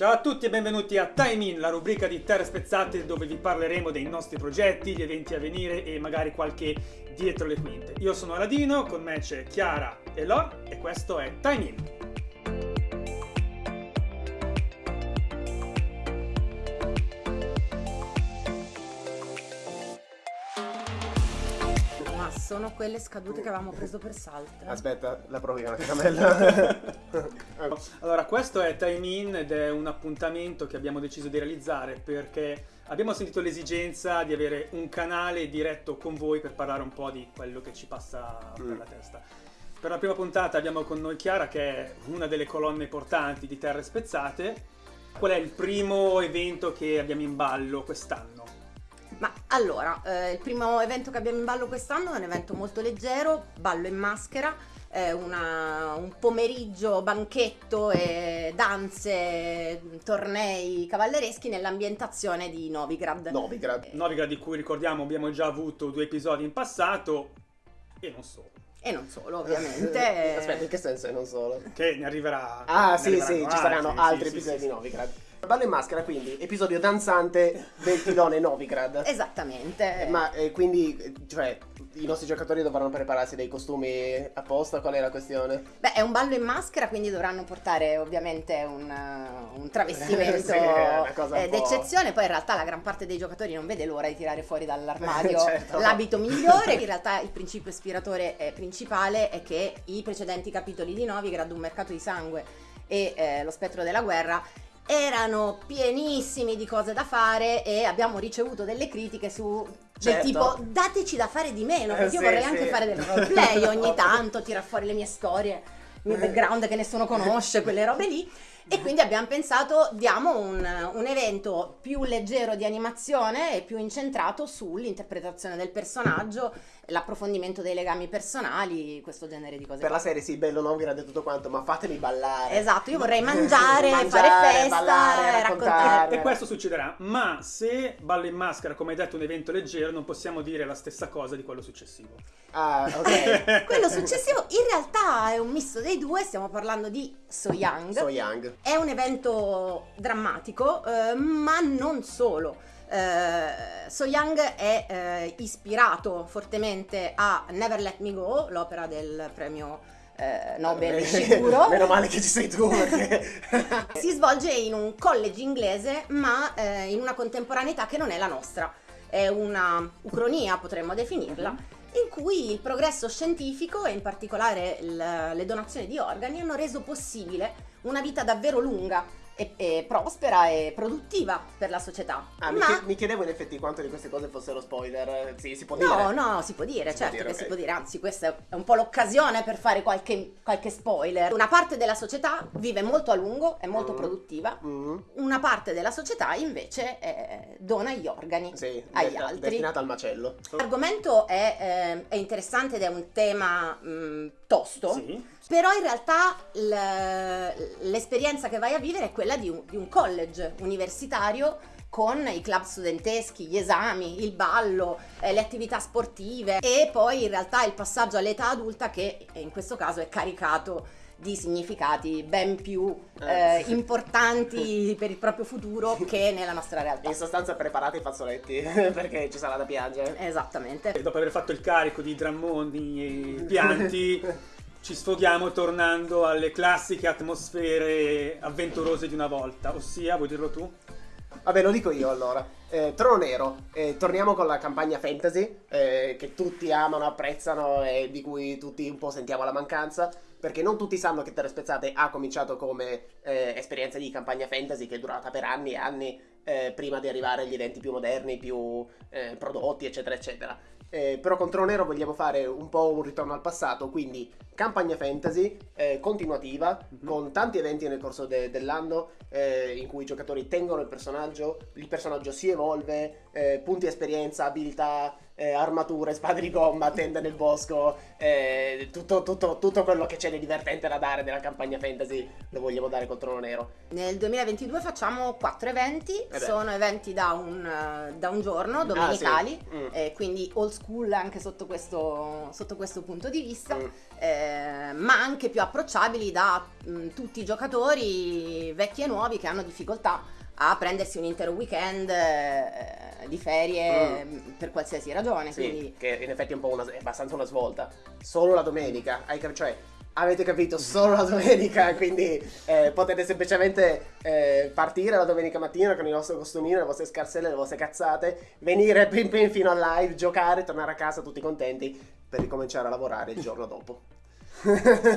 Ciao a tutti e benvenuti a Time In, la rubrica di Terre Spezzate dove vi parleremo dei nostri progetti, gli eventi a venire e magari qualche dietro le quinte. Io sono Aladino, con me c'è Chiara e Lor e questo è Time In. Sono quelle scadute che avevamo preso per salto. Aspetta, la provi con la caramella. Allora, questo è Time In ed è un appuntamento che abbiamo deciso di realizzare perché abbiamo sentito l'esigenza di avere un canale diretto con voi per parlare un po' di quello che ci passa per Mm. la testa. Per la prima puntata abbiamo con noi Chiara che è una delle colonne portanti di Terre Spezzate. Qual è il primo evento che abbiamo in ballo quest'anno? Ma allora, eh, il primo evento che abbiamo in ballo quest'anno è un evento molto leggero, ballo in maschera, è una- un pomeriggio banchetto e danze, tornei cavallereschi nell'ambientazione di Novigrad. Novigrad. Novigrad di cui ricordiamo abbiamo già avuto due episodi in passato e non solo. E non solo, ovviamente. Aspetta, in che senso e non solo? Che ne arriverà. Ah, ne sì, sì, arriveranno ci saranno altri, altri sì, sì, episodi sì, di Novigrad. Ballo in maschera, quindi, episodio danzante del filone Novigrad. Esattamente. Ma eh, quindi, eh, cioè, i nostri giocatori dovranno prepararsi dei costumi apposta? Qual è la questione? Beh, è un ballo in maschera, quindi dovranno portare ovviamente un, uh, un travestimento Sì, eh, d'eccezione. Poi in realtà la gran parte dei giocatori non vede l'ora di tirare fuori dall'armadio Certo. l'abito migliore. In realtà il principio ispiratore eh, principale è che i precedenti capitoli di Novigrad, un mercato di sangue e eh, lo spettro della guerra, erano pienissimi di cose da fare e abbiamo ricevuto delle critiche su del Certo. tipo dateci da fare di meno perché io Sì, vorrei sì. anche fare del roleplay ogni tanto tirar fuori le mie storie il mio background che nessuno conosce quelle robe lì e quindi abbiamo pensato diamo un, un evento più leggero di animazione e più incentrato sull'interpretazione del personaggio l'approfondimento dei legami personali questo genere di cose Per qua. la serie, sì, bello Novigrad e tutto quanto, ma fatemi ballare. esatto io vorrei mangiare, Mangiare, fare festa ballare, raccontare raccontare. E questo succederà, ma se ballo in maschera, come hai detto, è un evento leggero, non possiamo dire la stessa cosa di quello successivo. Ah, ok. quello successivo in realtà è un misto dei due stiamo parlando di So Young so young. È un evento drammatico, eh, ma non solo. Eh, so Young è eh, ispirato fortemente a Never Let Me Go, l'opera del premio eh, Nobel sicuro. Meno male che ci sei tu, perché... Si svolge in un college inglese, ma eh, in una contemporaneità che non è la nostra. È una ucronia, potremmo definirla, in cui il progresso scientifico e in particolare le donazioni di organi hanno reso possibile una vita davvero lunga e, e prospera e produttiva per la società. Ah, mi, ma mi chiedevo in effetti quanto di queste cose fossero spoiler. Eh, Sì, si può dire. No, no, si può dire, Si può certo dire, che ok. si può dire, anzi questa è un po' l'occasione per fare qualche, qualche spoiler. Una parte della società vive molto a lungo, è molto Mm. produttiva, Mm, una parte della società invece eh, dona gli organi sì, agli desta- altri. destinata al macello. L'argomento è, eh, è interessante ed è un tema mh, tosto, Sì. Però in realtà l'esperienza che vai a vivere è quella di un, di un college universitario con i club studenteschi, gli esami, il ballo, eh, le attività sportive e poi in realtà il passaggio all'età adulta che in questo caso è caricato di significati ben più Eh, eh, importanti per il proprio futuro che nella nostra realtà. In sostanza preparate i fazzoletti, perché ci sarà da piangere. Esattamente. E dopo aver fatto il carico di drammoni e pianti, ci sfoghiamo tornando alle classiche atmosfere avventurose di una volta. Ossia, vuoi dirlo tu? Vabbè, lo dico io allora. Eh, Trono Nero, eh, torniamo con la campagna fantasy, eh, che tutti amano, apprezzano e di cui tutti un po' sentiamo la mancanza, perché non tutti sanno che Terre Spezzate ha cominciato come eh, esperienza di campagna fantasy che è durata per anni e anni eh, prima di arrivare agli eventi più moderni, più eh, prodotti, eccetera, eccetera. Eh, però con Trono Nero vogliamo fare un po' un ritorno al passato, quindi campagna fantasy eh, continuativa, Mhm. con tanti eventi nel corso de- dell'anno eh, in cui i giocatori tengono il personaggio, il personaggio si evolve, eh, punti esperienza, abilità, eh, armature, spade di gomma, tende nel bosco, eh, tutto, tutto, tutto quello che c'è di divertente da dare nella campagna fantasy lo vogliamo dare col trono nero. Nel 2022 facciamo quattro eventi, beh. sono eventi da un, eh, da un giorno, domenicali, Ah, sì. Mm. eh, quindi old school anche sotto questo, sotto questo punto di vista, Mm. eh, ma anche più approcciabili da mh, tutti i giocatori vecchi e nuovi che hanno difficoltà a prendersi un intero weekend eh, di ferie mh, per qualsiasi ragione. Mm. Sì, Quindi che in effetti è un po' una, è abbastanza una svolta. Solo la domenica, cioè avete capito solo la domenica, quindi eh, potete semplicemente eh, partire la domenica mattina con il vostro costumino, le vostre scarselle, le vostre cazzate, venire pin pin fino al live, giocare, tornare a casa tutti contenti per ricominciare a lavorare il giorno dopo.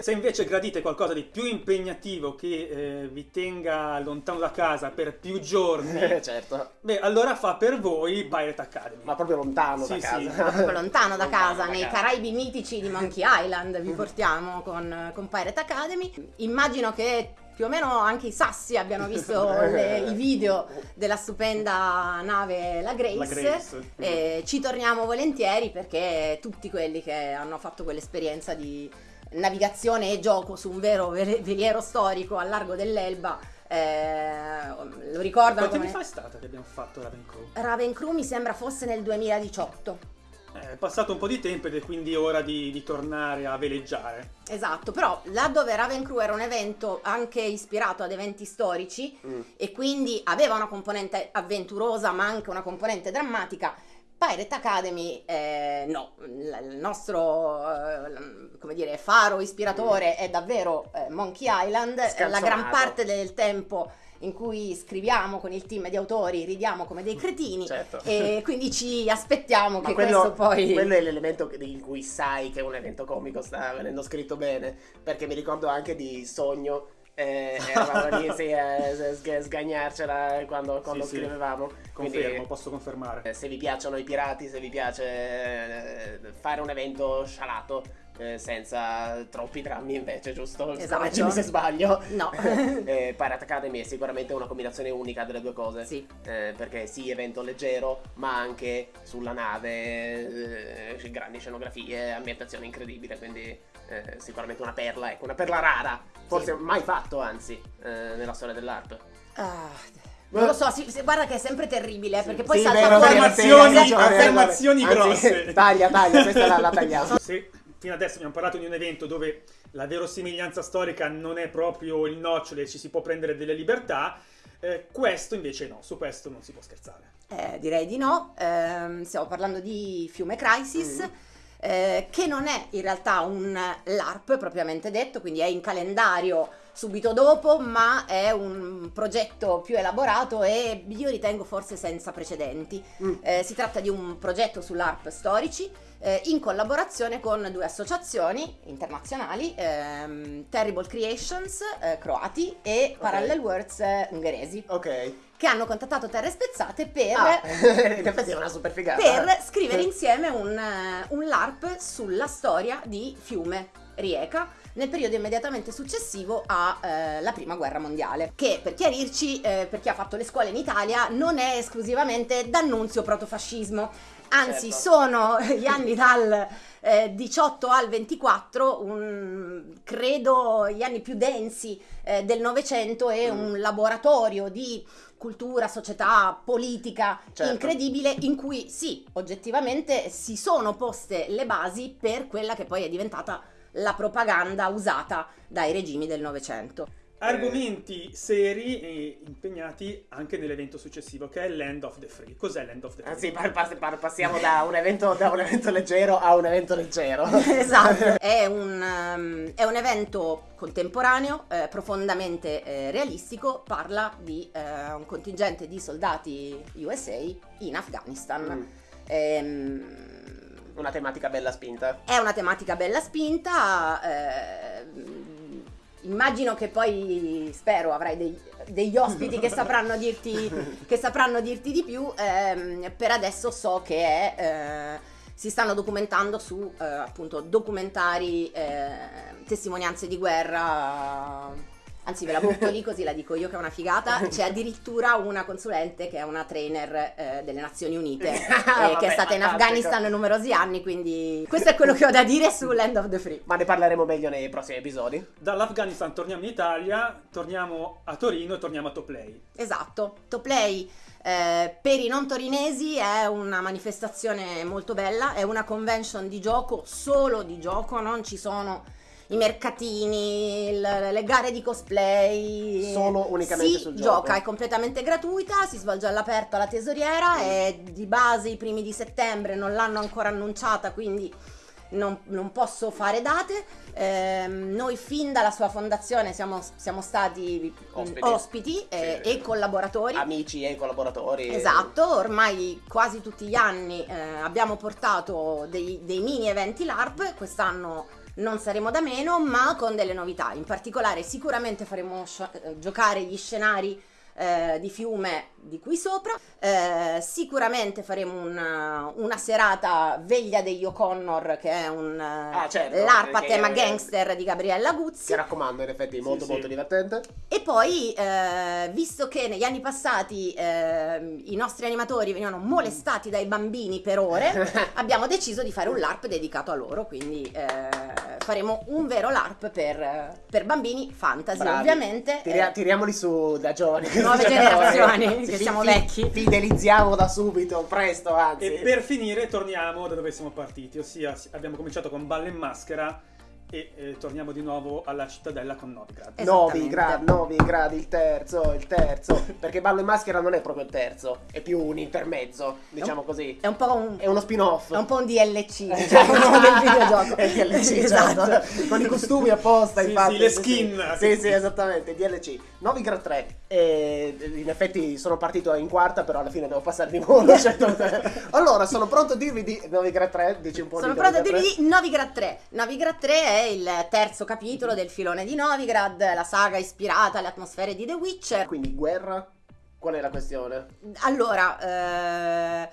Se invece gradite qualcosa di più impegnativo che eh, vi tenga lontano da casa per più giorni, certo, beh, allora fa per voi Pirate Academy. ma proprio lontano Sì, da sì. casa. proprio lontano da casa, nei casa. Caraibi mitici di Monkey Island vi portiamo con, con Pirate Academy. Immagino che più o meno anche i sassi abbiano visto le- i video della stupenda nave La Grace. La Grace. E ci torniamo volentieri perché tutti quelli che hanno fatto quell'esperienza di navigazione e gioco su un vero veliero storico al largo dell'Elba eh, lo ricordano Quanti anni fa è stata che abbiamo fatto Raven Crew? Raven Crew mi sembra fosse nel 2018. Eh, È passato un po' di tempo ed è quindi ora di, di tornare a veleggiare. Esatto, però là dove Raven Crew era un evento anche ispirato ad eventi storici Mm. e quindi aveva una componente avventurosa ma anche una componente drammatica, Pirate Academy eh, no, il nostro eh, come dire, faro ispiratore è davvero eh, Monkey Island, la Scalzonato. gran parte del tempo in cui scriviamo con il team di autori ridiamo come dei cretini Certo. e quindi ci aspettiamo che quello, questo poi... quello è l'elemento in cui sai che un evento comico sta venendo scritto bene. Perché mi ricordo anche di Sogno. Eh, eravamo lì sì, a sg- sgagnarcela quando, quando Sì, sì. scrivevamo. Quindi, Confermo, posso confermare. se vi piacciono i pirati, se vi piace eh, fare un evento scialato. Eh, senza troppi drammi invece, giusto? Esatto. Se sbaglio. No. eh, Pirate Academy è sicuramente una combinazione unica delle due cose. Sì. Eh, perché sì, evento leggero, ma anche sulla nave, eh, grandi scenografie, ambientazione incredibile, quindi eh, sicuramente una perla, ecco, una perla rara, forse mai fatto anzi, eh, nella storia dell'ARP. Ah, non lo so, sì, sì, guarda che è sempre terribile, eh, perché poi Sì, salta vero, fuori Affermazioni- sì, affermazioni Anzi, grosse. Taglia, taglia, questa la, la tagliamo. Se fino adesso abbiamo parlato di un evento dove la verosimiglianza storica non è proprio il nocciolo e ci si può prendere delle libertà, eh, questo invece no, su questo non si può scherzare. Eh, direi di no, Ehm, stiamo parlando di Fiume Crisis, Mm. eh, che non è in realtà un LARP propriamente detto, quindi è in calendario subito dopo, ma è un progetto più elaborato e io ritengo forse senza precedenti. Mm. Eh, si tratta di un progetto sull'ARP storici eh, in collaborazione con due associazioni internazionali, ehm, Terrible Creations eh, croati e Parallel Worlds eh, ungheresi, Ok. che hanno contattato Terre Spezzate per, Ah, figata. per scrivere insieme un, eh, un LARP sulla storia di Fiume Rieca nel periodo immediatamente successivo alla prima guerra mondiale che per chiarirci eh, per chi ha fatto le scuole in Italia non è esclusivamente d'annunzio protofascismo anzi Certo. sono gli anni dal eh, 18 al 24 un- credo gli anni più densi eh, del Novecento e Mm. un laboratorio di cultura, società, politica Certo. incredibile in cui sì, oggettivamente si sono poste le basi per quella che poi è diventata la propaganda usata dai regimi del Novecento. Argomenti seri e impegnati anche nell'evento successivo che è Land of the Free. Cos'è Land of the Free? Anzi, par- par- par- passiamo da un, evento, da un evento leggero a un evento leggero. esatto, è un, ehm, è un evento contemporaneo, eh, profondamente eh, realistico, parla di eh, un contingente di soldati USA in Afghanistan. Mm. Ehm, Una tematica bella spinta. È una tematica bella spinta. Eh, immagino che poi, spero, avrai dei- degli ospiti che sapranno dirti, che sapranno dirti di più. ehm, per adesso so che è, eh, si stanno documentando su eh, appunto documentari, eh, testimonianze di guerra Anzi, ve la butto lì così la dico io che è una figata. C'è addirittura una consulente che è una trainer eh, delle Nazioni Unite, eh, Vabbè, che è stata in. Afghanistan numerosi anni. Quindi, questo è quello che ho da dire su Land of the Free. Ma ne parleremo meglio nei prossimi episodi. Dall'Afghanistan torniamo in Italia, torniamo a Torino e torniamo a Toplay. Esatto, Toplay eh, per i non torinesi è una manifestazione molto bella, è una convention di gioco, solo di gioco, non ci sono i mercatini, le gare di cosplay. Solo unicamente si sul gioco. gioca, è completamente gratuita, si svolge all'aperto alla tesoriera, è di base i primi di settembre, non l'hanno ancora annunciata, quindi non, non posso fare date. Ehm, noi fin dalla sua fondazione siamo, siamo stati Ospiti. ospiti, eh, Sì. e collaboratori. Amici e collaboratori. Esatto, ormai quasi tutti gli anni eh, abbiamo portato dei, dei mini eventi LARP, quest'anno non saremo da meno, ma con delle novità. In particolare sicuramente faremo eh, giocare gli scenari eh, di fiume di qui sopra, eh, sicuramente faremo una, una serata Veglia degli O'Connor che è un eh, Ah, certo, LARP a che- tema gangster di Gabriella Che Guzzi. raccomando, in effetti, Sì, molto sì. molto divertente. E poi, eh, visto che negli anni passati eh, i nostri animatori venivano molestati dai bambini per ore, abbiamo deciso di fare un LARP dedicato a loro, quindi eh, faremo un vero LARP per, per bambini fantasy, Bravi. ovviamente. Tiria- eh, tiriamoli su da giovani. Nuove generazioni, che siamo fi- vecchi. Fidelizziamo da subito, presto, anzi. E per finire torniamo da dove siamo partiti, ossia si- abbiamo cominciato con Balle in Maschera e eh, torniamo di nuovo alla cittadella con Novigrad. Eh, Novi Esattamente. gradi, novi gradi, il terzo, il terzo. Perché Ballo in Maschera non è proprio il terzo, è più un intermezzo, diciamo così. È un po' un, È uno spin-off. è un po' un DLC, diciamo, del videogioco. È DLC, esatto. certo. Con i costumi apposta, Sì, infatti. sì, le skin. Sì, sì, esattamente, DLC. Novigrad 3. Eh, in effetti sono partito in quarta, però alla fine devo passare di modo. certo. allora, sono pronto a dirvi di Novigrad 3, dici un po' Sono di pronta a Novigrad 3. dirvi Novigrad 3. Novigrad 3 è il terzo capitolo del filone di Novigrad, la saga ispirata alle atmosfere di The Witcher. Quindi guerra, qual è la questione? Allora, eh,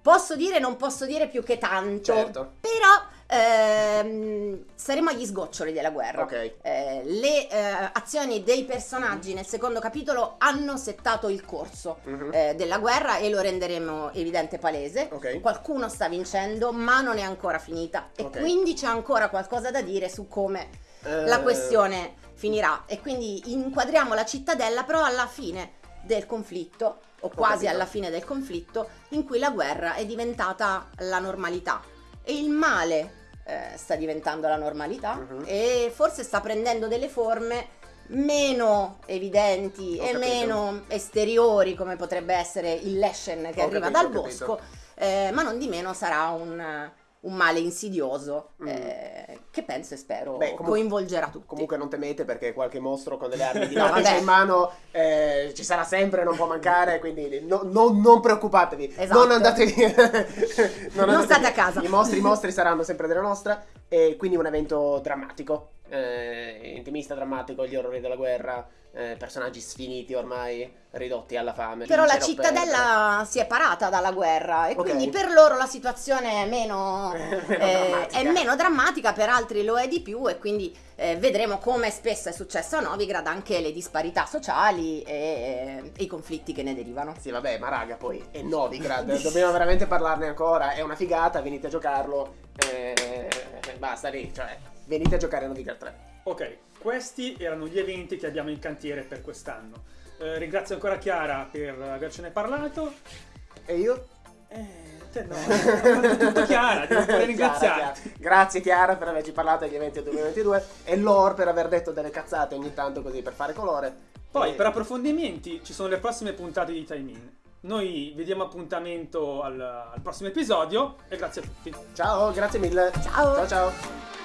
posso dire, non posso dire più che tanto, Certo. però ehm, saremo agli sgoccioli della guerra. Ok. Eh, le eh, azioni dei personaggi nel secondo capitolo hanno settato il corso Mhm. eh, della guerra e lo renderemo evidente palese. Ok. Qualcuno sta vincendo, ma non è ancora finita. E Ok. quindi c'è ancora qualcosa da dire su come Eh, la questione finirà. E quindi inquadriamo la cittadella, però alla fine del conflitto, o quasi alla fine del conflitto, in cui la guerra è diventata la normalità. E il male eh, sta diventando la normalità Mhm. e forse sta prendendo delle forme meno evidenti Ho e capito. meno esteriori come potrebbe essere il Leshen che Ho arriva capito, dal bosco eh, ma non di meno sarà un, un male insidioso Mm. eh, che penso e spero Beh, comunque- coinvolgerà tutti. Comunque non temete perché qualche mostro con delle armi di No, lancia vabbè. in mano eh, ci sarà sempre, non può mancare, quindi no- no- non preoccupatevi, Esatto. non andate via. Non andate state a casa. I mostri, i mostri saranno sempre della nostra e quindi un evento drammatico, eh, intimista drammatico, gli orrori della guerra, eh, personaggi sfiniti ormai, ridotti alla fame. Però la cittadella si è parata dalla guerra e Ok. quindi per loro la situazione è meno, eh, è meno drammatica, per altri lo è di più e quindi eh, vedremo come spesso è successo a Novigrad anche le disparità sociali e, e i conflitti che ne derivano. Sì, vabbè, ma raga, poi è Novigrad, dobbiamo veramente parlarne ancora. È una figata, venite a giocarlo. eh, basta lì, cioè, venite a giocare a Novigrad 3. Ok, questi erano gli eventi che abbiamo in cantiere per quest'anno. Eh, ringrazio ancora Chiara per avercene parlato. E io? Eh, te no, tutto Chiara, devo pure ringraziarti. Chiara, Chiara. Grazie Chiara per averci parlato degli eventi del 2022 e Lore per aver detto delle cazzate ogni tanto così per fare colore. Poi E- per approfondimenti ci sono le prossime puntate di Time In. Noi vi diamo appuntamento al, al prossimo episodio e grazie a tutti. Ciao, grazie mille. Ciao. Ciao ciao.